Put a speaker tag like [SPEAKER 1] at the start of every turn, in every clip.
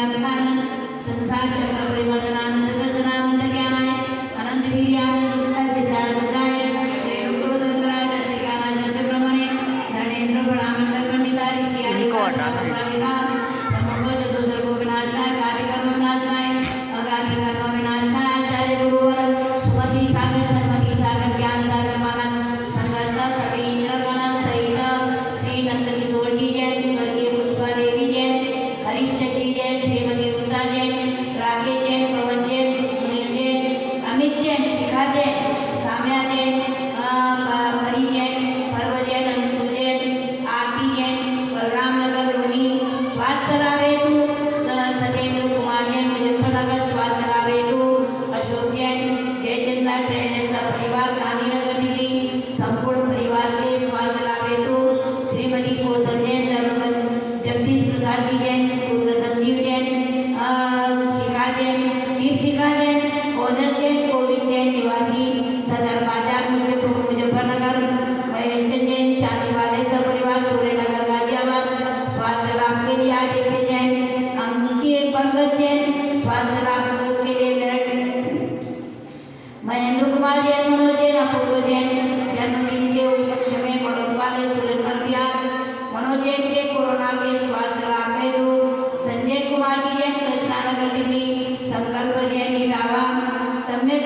[SPEAKER 1] व्यापकानंद संसार चक्र परिवर्तनानंद ज्ञानाय अनंत वीर्यानंद bien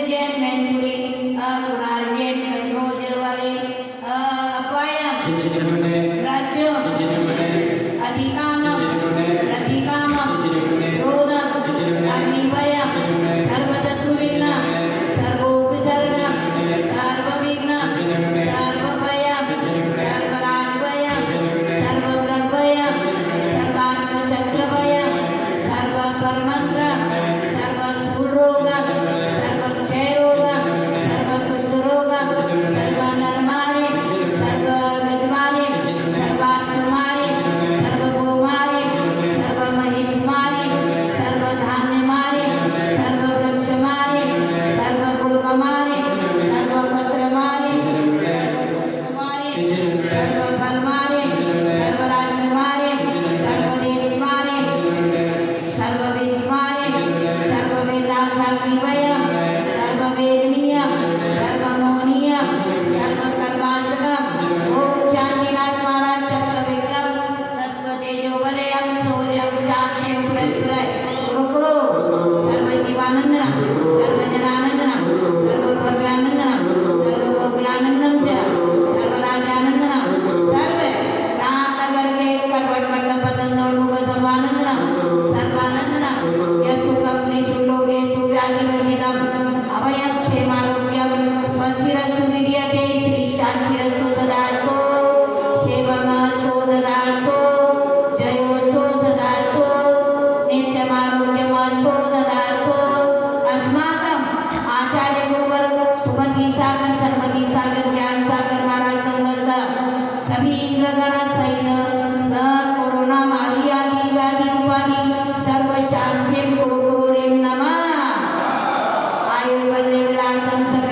[SPEAKER 1] Yemen realizarlo celebrar, cantar.